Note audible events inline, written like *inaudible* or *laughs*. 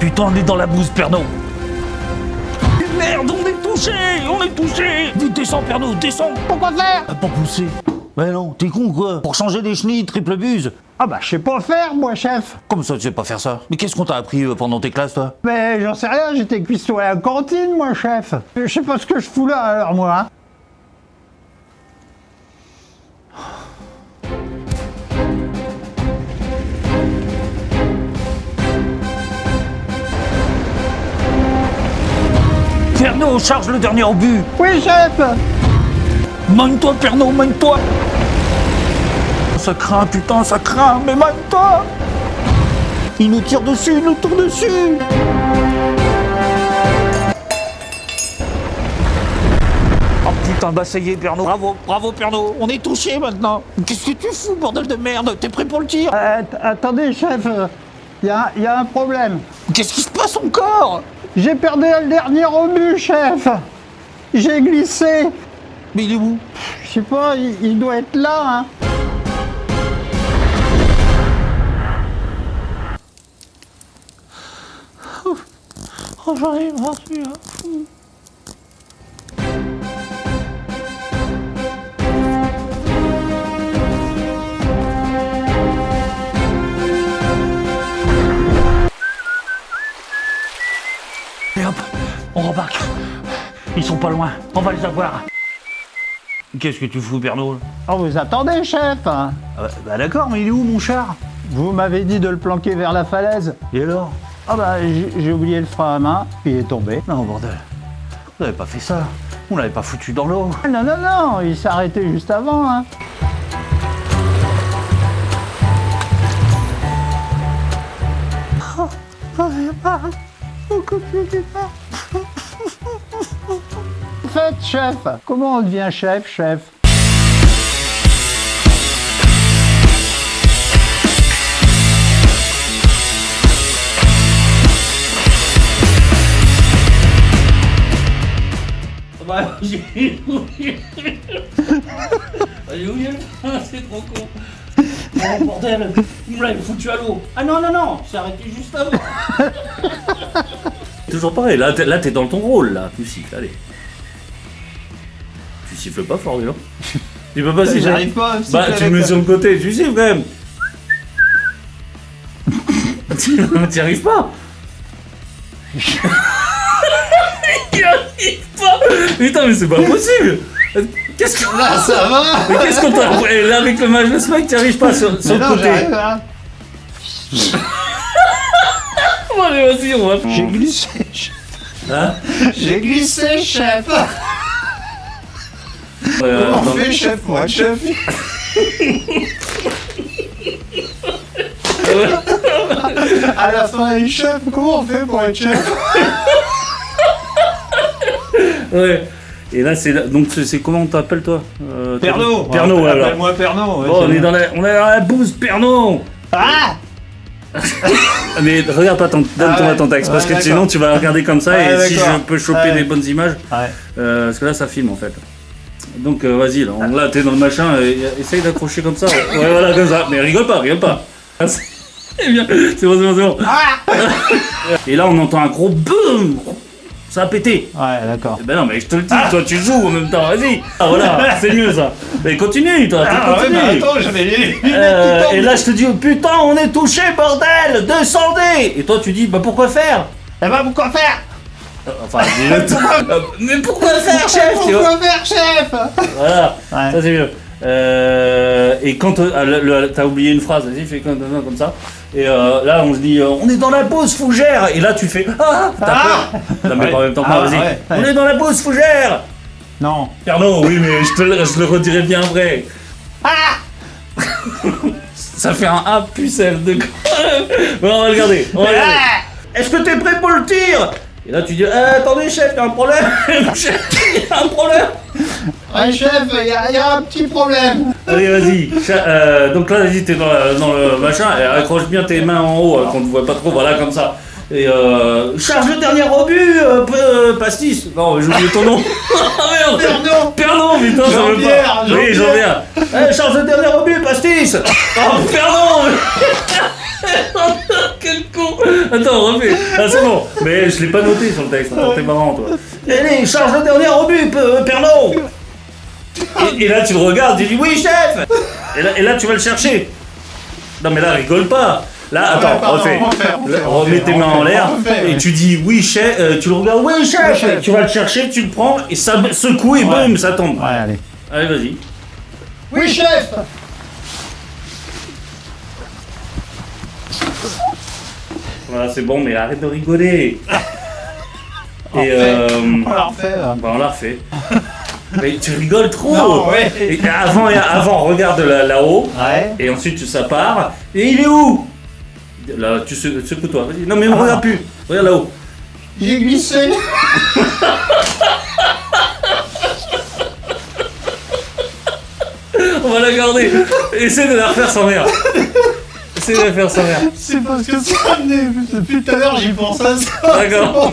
Putain, on est dans la bouse, Pernod Merde, on est touché On est touché. Vite, descends, Pernod, descends. Pourquoi faire? Ah, Pour pousser. Mais non, t'es con, quoi. Pour changer des chenilles, triple buse. Ah bah je sais pas faire moi chef. Comment ça, tu sais pas faire ça. Mais qu'est-ce qu'on t'a appris euh, pendant tes classes, toi? Mais j'en sais rien, j'étais cuistot à la cantine moi chef. Je sais pas ce que je fous là alors moi hein. Pernod, charge le dernier obus. Oui chef. Mène-toi, Pernod, mène-toi Ça craint, putain, ça craint, mais mène-toi Il nous tire dessus, il nous tire dessus. Oh putain, bah ça y est, Pernod. Bravo, bravo, Pernod. On est touché maintenant. Qu'est-ce que tu fous, bordel de merde? T'es prêt pour le tir? Euh, Attendez chef, il y, a, y a un problème. Qu'est-ce qui se passe encore? J'ai perdu le dernier obus chef J'ai glissé Mais il est où? Je sais pas, il, il doit être là hein. Oh, j'en ai marre, celui-là. Et hop, on rembarque. Ils sont pas loin, on va les avoir. Qu'est-ce que tu fous, Pernod Oh vous attendez chef ah bah, bah d'accord, mais il est où mon char? Vous m'avez dit de le planquer vers la falaise. Et alors? Ah bah j'ai oublié le frein à main, puis il est tombé. Non, bordel. On n'avait pas fait ça. On l'avait pas foutu dans l'eau. Ah, Non, non, non, il s'est arrêté juste avant. Hein. Faites chef Comment on devient chef, chef Bah, *laughs* j'ai oublié. *laughs* J'ai oublié *laughs* frein, c'est trop con. Oh bordel, il me l'avait foutu à l'eau. Ah non, non, non, c'est arrêté juste avant. Toujours pareil, là t'es, là, t'es dans ton rôle, là. Tu siffles, allez. Tu siffles pas fort, non *laughs* Tu peux pas siffler. J'arrive pas Bah, tu le mets sur le côté, tu siffles quand même. *laughs* T'y arrives pas. *laughs* Il arrive pas. Putain, mais c'est pas possible. Qu'est-ce que... Là, ça va. Mais qu'est-ce qu'on t'a... Et là, avec le match de mec, t'y arrives pas sur, sur le côté. On va... J'ai glissé, chef. Hein J'ai glissé, chef *laughs* Euh, On fait chef, moi, chef *laughs* À la fin, il chef, comment on fait pour être chef Ouais. Et là, c'est... là- Donc, c'est comment on t'appelle, toi euh, Pernod Pernod, ouais, alors. Appelle-moi Pernod. ouais, Bon, c'est on est dans la, on est dans la bouse, Pernod Ah Mais regarde pas ton, donne Ah ton ouais. ton texte, parce Ouais, que sinon tu vas regarder comme ça, Ouais, et si je peux choper des bonnes images, euh, parce que là ça filme en fait. Donc euh, vas-y, là, on- là t'es dans le machin, et, essaye d'accrocher comme ça. Ouais, voilà, comme ça. Mais rigole pas, rigole pas. Ah, C'est *laughs* bien, c'est bon, c'est bon, c'est bon. Ah *laughs* Et là on entend un gros boum Ça a pété. Ouais, d'accord. Eh Ben non, mais je te le dis, toi tu joues en même temps, vas-y. Ah voilà, *laughs* c'est mieux ça. Mais continue, toi, Ah ouais, mais attends, j'avais Euh, et là je te dis oh, putain on est touché bordel descendez. Et toi tu dis bah pourquoi faire? Eh ben, pourquoi faire? Euh, enfin. *laughs* Euh, mais pourquoi faire chef Pourquoi faire, chef? Voilà Ouais. ça c'est mieux Euh, et quand euh, t'as oublié une phrase vas-y fais comme, comme ça. Et euh, là on se dit euh, on est dans la pause fougère. Et là tu fais ah t'as Ah peur. Non mais Ouais. pas en même temps Ah, vas-y. ouais, on est dans la pause fougère. Non. Pardon oui mais je te le, je le redirai bien vrai. Ça fait un A pucelle de *laughs* bon on va regarder on va regarder Est-ce que t'es prêt pour le tir? Et là tu dis Eh, attendez chef, y'a un problème. *laughs* Chef, y'a un problème Ouais, chef, il y, a- y a un petit problème. Allez vas-y. Euh, donc là vas-y t'es dans, la- dans le machin et accroche bien tes mains en haut euh, qu'on ne voit pas trop, voilà comme ça. Et euh, charge le dernier obus, euh, euh, pastis. Non, j'ai oublié ton nom. *laughs* Ah merde. Perdon, putain, ça veut pas. Oui, Jean-Pierre. Jean-Pierre. Eh, charge le dernier obus, pastis. Oh, pardon. *laughs* Quel con Attends, refais. Ah, c'est bon. Mais je l'ai pas noté sur le texte. Attends, t'es marrant, toi. Allez, charge le dernier obus, P- Pernod. Et, et là, tu le regardes, tu dis oui, chef. Et là, et là, tu vas le chercher. Non, mais là, rigole pas. Là, attends, pardon, refais. remets tes mains en l'air et ouais. tu dis oui, chef. euh, tu le regardes, oui, chef. chef. Tu vas le chercher, tu le prends et ça secoue et boum, ça tombe. Ouais, allez. Allez, vas-y. Oui, chef Voilà, c'est bon, mais arrête de rigoler. *laughs* Et euh, On la refait, là. bah, on l'a refait. Mais tu rigoles trop. Non, ouais. Et avant, et avant, regarde là- là-haut. Ouais. Et ensuite, ça part. Et il est où? Là, tu se- secoue-toi. Vas-y. Non, mais ne regarde plus. Regarde là-haut. J'ai glissé On va la garder. Essaye de la refaire sans rire. Essaye de la faire sans rire. C'est parce que ça. Depuis tout à l'heure, j'y pense à ça. D'accord.